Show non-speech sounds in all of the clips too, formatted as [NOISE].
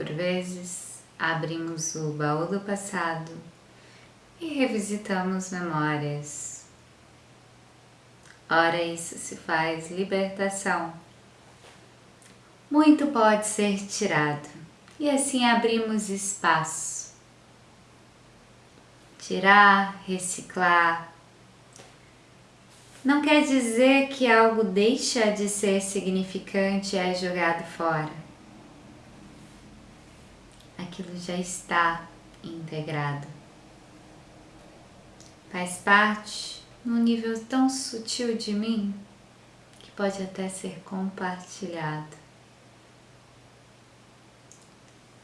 Por vezes, abrimos o baú do passado e revisitamos memórias. Ora, isso se faz libertação. Muito pode ser tirado e assim abrimos espaço. Tirar, reciclar, não quer dizer que algo deixa de ser significante e é jogado fora. Aquilo já está integrado. Faz parte num nível tão sutil de mim que pode até ser compartilhado.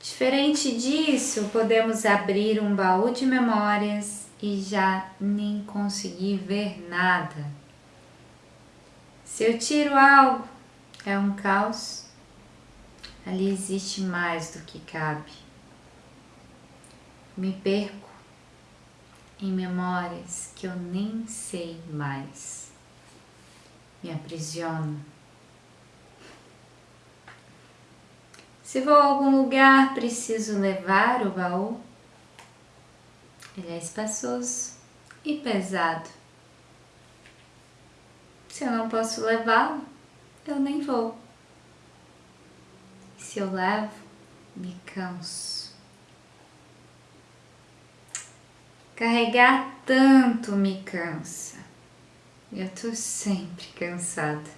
Diferente disso, podemos abrir um baú de memórias e já nem conseguir ver nada. Se eu tiro algo, é um caos, ali existe mais do que cabe. Me perco em memórias que eu nem sei mais. Me aprisiono. Se vou a algum lugar, preciso levar o baú. Ele é espaçoso e pesado. Se eu não posso levá-lo, eu nem vou. Se eu levo, me canso. Carregar tanto me cansa. Eu tô sempre cansada.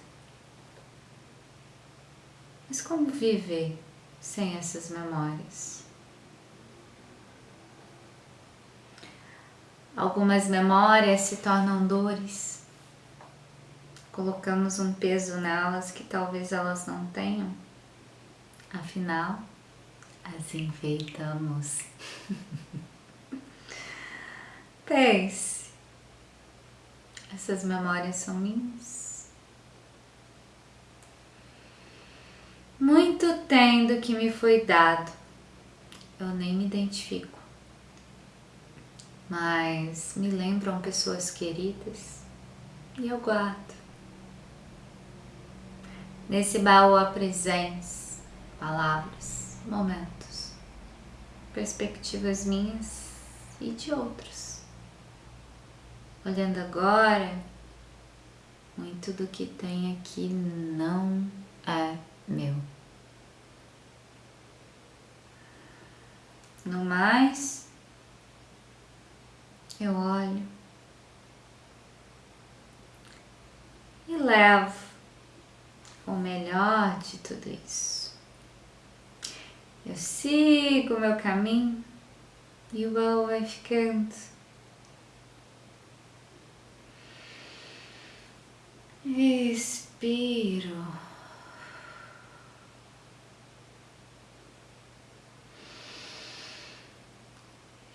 Mas como viver sem essas memórias? Algumas memórias se tornam dores colocamos um peso nelas que talvez elas não tenham, afinal, as enfeitamos. [LAUGHS] Pense, essas memórias são minhas. Muito tem do que me foi dado, eu nem me identifico, mas me lembram pessoas queridas e eu guardo. Nesse baú há presença, palavras, momentos, perspectivas minhas e de outros. Olhando agora, muito do que tem aqui não é meu. No mais, eu olho e levo o melhor de tudo isso. Eu sigo o meu caminho e o baú vai ficando. Expiro.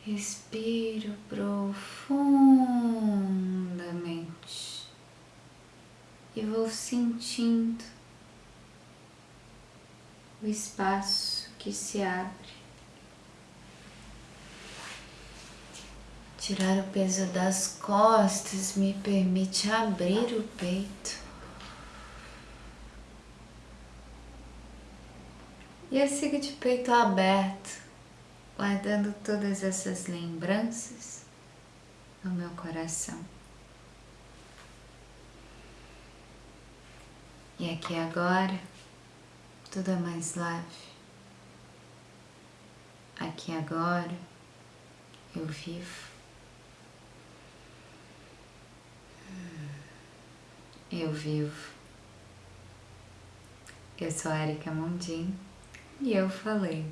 Respiro profundamente e vou sentindo o espaço que se abre. Tirar o peso das costas me permite abrir o peito. E eu sigo de peito aberto, guardando todas essas lembranças no meu coração. E aqui agora tudo é mais leve. Aqui agora eu vivo. Eu vivo. Eu sou a Erika Mundim e eu falei.